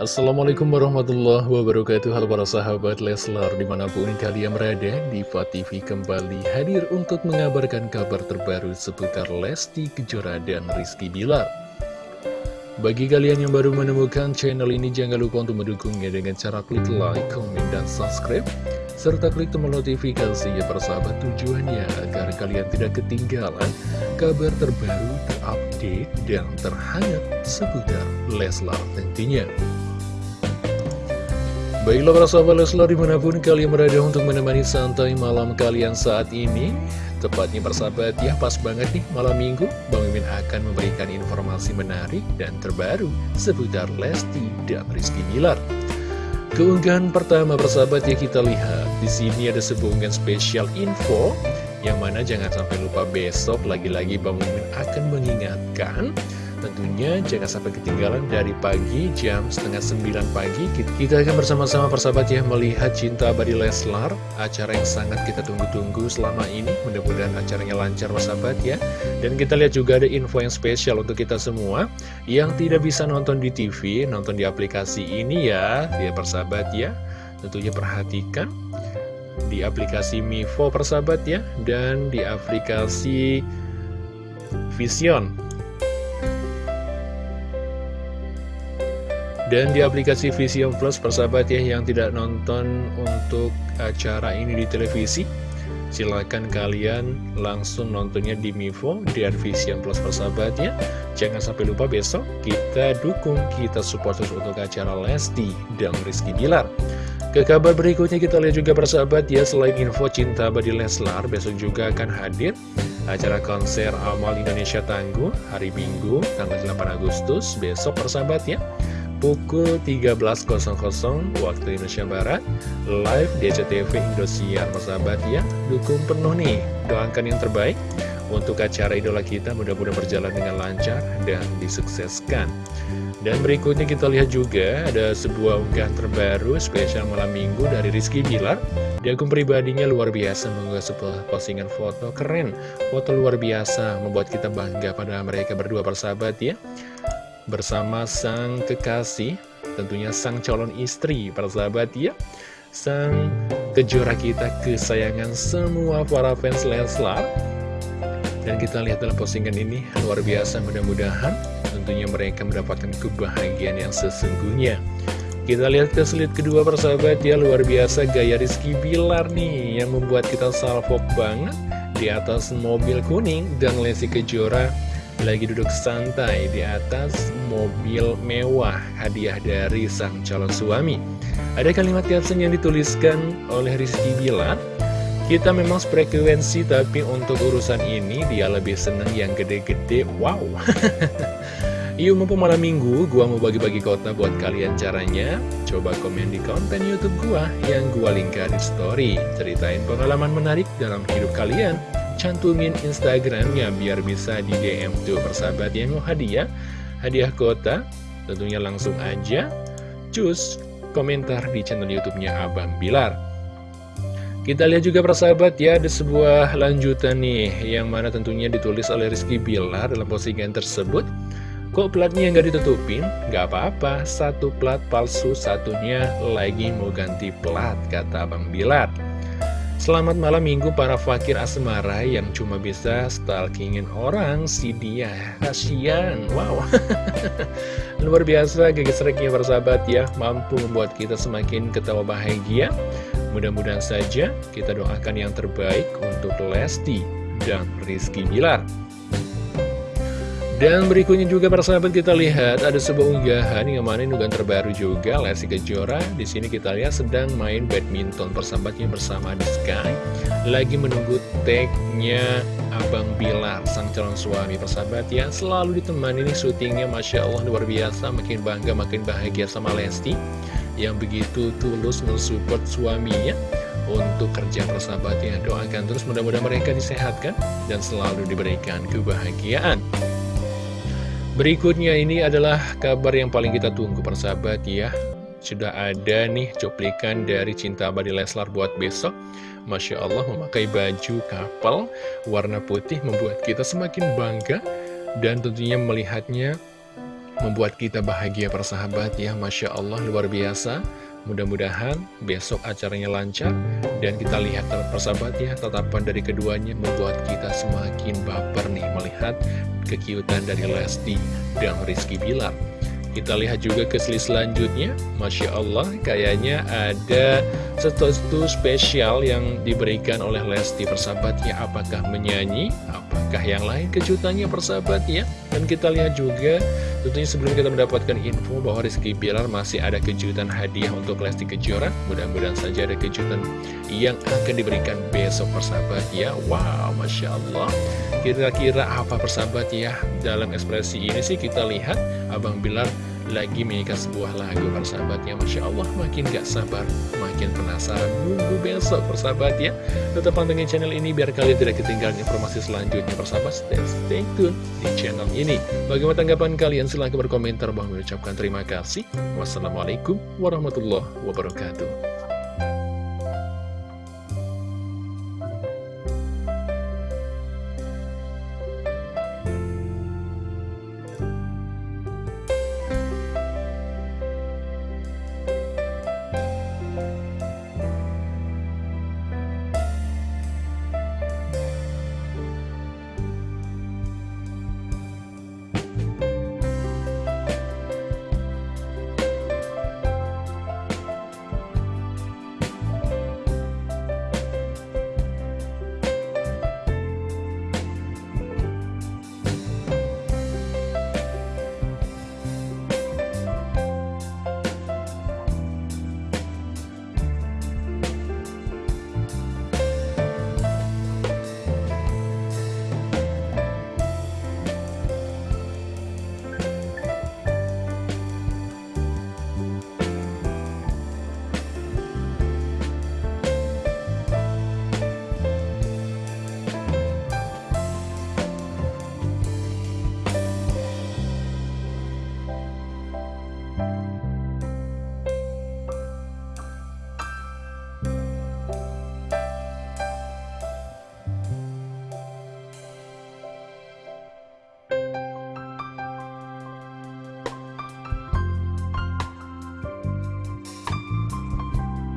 Assalamualaikum warahmatullahi wabarakatuh. Halo para sahabat Leslar Di mana pun kalian berada Diva TV kembali hadir untuk mengabarkan kabar terbaru Seputar Lesti Kejora dan Rizky Bilar. Bagi kalian yang baru menemukan channel ini Jangan lupa untuk mendukungnya dengan cara klik like, comment, dan subscribe Serta klik tombol notifikasi ya persahabat tujuannya Agar kalian tidak ketinggalan kabar terbaru, terupdate, dan terhangat seputar Leslar tentunya Baiklah para sahabat Leslar di mana pun kalian berada untuk menemani santai malam kalian saat ini. Tepatnya persahabat ya pas banget nih malam minggu. Bang Mimin akan memberikan informasi menarik dan terbaru seputar Lesti dan Rizky Bilar. Keunggahan pertama persahabat ya kita lihat. Di sini ada sebuah unggahan spesial info Yang mana jangan sampai lupa besok lagi-lagi Bang Mimin akan mengingatkan Tentunya. Jangan sampai ketinggalan dari pagi jam setengah sembilan pagi. Kita akan bersama-sama persahabat ya melihat Cinta Abadi Leslar Acara yang sangat kita tunggu-tunggu selama ini. Mudah-mudahan acaranya lancar persahabat ya. Dan kita lihat juga ada info yang spesial untuk kita semua. Yang tidak bisa nonton di TV, nonton di aplikasi ini ya Ya persahabat ya. Tentunya perhatikan di aplikasi Mivo persahabat ya. Dan di aplikasi Vision Dan di aplikasi Vision Plus persahabat ya yang tidak nonton untuk acara ini di televisi Silahkan kalian langsung nontonnya di Mivo dan Vision Plus persahabat ya. Jangan sampai lupa besok kita dukung, kita support terus untuk acara Lesti dan Rizky Bilar. Ke kabar berikutnya kita lihat juga persahabat ya Selain info cinta Badi Leslar Besok juga akan hadir acara konser Amal Indonesia Tangguh Hari Minggu tanggal 8 Agustus Besok persahabat ya pukul 13.00 waktu Indonesia Barat live di SCTV Indosiar persahabat ya dukung penuh nih. Doakan yang terbaik untuk acara idola kita mudah-mudahan berjalan dengan lancar dan disukseskan. Dan berikutnya kita lihat juga ada sebuah unggahan terbaru spesial malam minggu dari Rizky Bilar. Di akun pribadinya luar biasa mengunggah sebuah postingan foto keren. Foto luar biasa membuat kita bangga pada mereka berdua persahabat ya bersama sang kekasih, tentunya sang calon istri, para sahabat ya. Sang kejora kita kesayangan semua para fans Leslar. Dan kita lihat dalam postingan ini, luar biasa mudah-mudahan tentunya mereka mendapatkan kebahagiaan yang sesungguhnya. Kita lihat ke slide kedua persahabat ya, luar biasa gaya Rizky Bilar nih yang membuat kita salvo banget di atas mobil kuning dan Lesti Kejora lagi duduk santai di atas mobil mewah hadiah dari sang calon suami. Ada kalimat caption yang dituliskan oleh Rizky Bilar, kita memang frekuensi tapi untuk urusan ini dia lebih seneng yang gede-gede, wow. Yuk mumpung malam minggu, gua mau bagi-bagi kota buat kalian caranya. Coba komen di konten Youtube gua yang gua linkkan di story. Ceritain pengalaman menarik dalam hidup kalian cantumin Instagramnya biar bisa di DM tuh persahabat yang mau hadiah? Hadiah kota tentunya langsung aja. Cus komentar di channel YouTube-nya Abang Bilar. Kita lihat juga persahabat ya ada sebuah lanjutan nih yang mana tentunya ditulis oleh Rizky Bilar dalam postingan tersebut. Kok platnya nggak ditutupin? Nggak apa-apa satu plat palsu satunya lagi mau ganti plat kata Abang Bilar Selamat malam minggu para fakir asmara yang cuma bisa stalkingin orang si dia. Kasian, wow. Luar biasa gegesreknya persahabat ya. Mampu membuat kita semakin ketawa bahagia. Mudah-mudahan saja kita doakan yang terbaik untuk Lesti dan Rizky Bilar dan berikutnya juga para sahabat kita lihat ada sebuah unggahan yang mana unggahan terbaru juga Lesti Kejora. Di sini kita lihat sedang main badminton persahabatnya bersama di Sky. Lagi menunggu tagnya Abang Bilar, sang calon suami persahabat ya. Selalu ditemani nih syutingnya Masya Allah luar biasa. Makin bangga, makin bahagia sama Lesti. Yang begitu tulus mensupport suaminya untuk kerja persahabatnya. Doakan terus mudah-mudahan mereka disehatkan dan selalu diberikan kebahagiaan. Berikutnya ini adalah kabar yang paling kita tunggu persahabat ya. Sudah ada nih cuplikan dari Cinta Abadi Leslar buat besok. Masya Allah memakai baju kapal warna putih membuat kita semakin bangga Dan tentunya melihatnya membuat kita bahagia persahabat ya. Masya Allah luar biasa Mudah-mudahan besok acaranya lancar dan kita lihat persahabat ya tatapan dari keduanya membuat kita semakin baper nih melihat kekiutan dari Lesti dan Rizky Bilar. Kita lihat juga ke slide selanjutnya. Masya Allah kayaknya ada sesuatu spesial yang diberikan oleh Lesti. Persahabatnya Apakah menyanyi? Apakah yang lain kejutannya persahabatnya? Dan kita lihat juga tentunya sebelum kita mendapatkan info bahwa Rizky Bilar masih ada kejutan hadiah untuk Lesti Kejora Mudah-mudahan saja ada kejutan yang akan diberikan besok persahabat ya Wow Masya Allah. Kira-kira apa persahabat ya Dalam ekspresi ini sih kita lihat Abang Bilar lagi menyanyikan sebuah lagu persahabatnya. Masya Allah makin gak sabar Makin penasaran. Nunggu besok persahabat ya. Tetap pantengin channel ini biar kalian tidak ketinggalan informasi selanjutnya. Persahabat Stay, stay tune di channel ini. Bagaimana tanggapan kalian? Silahkan berkomentar. Bang mengucapkan terima kasih. Wassalamualaikum warahmatullahi wabarakatuh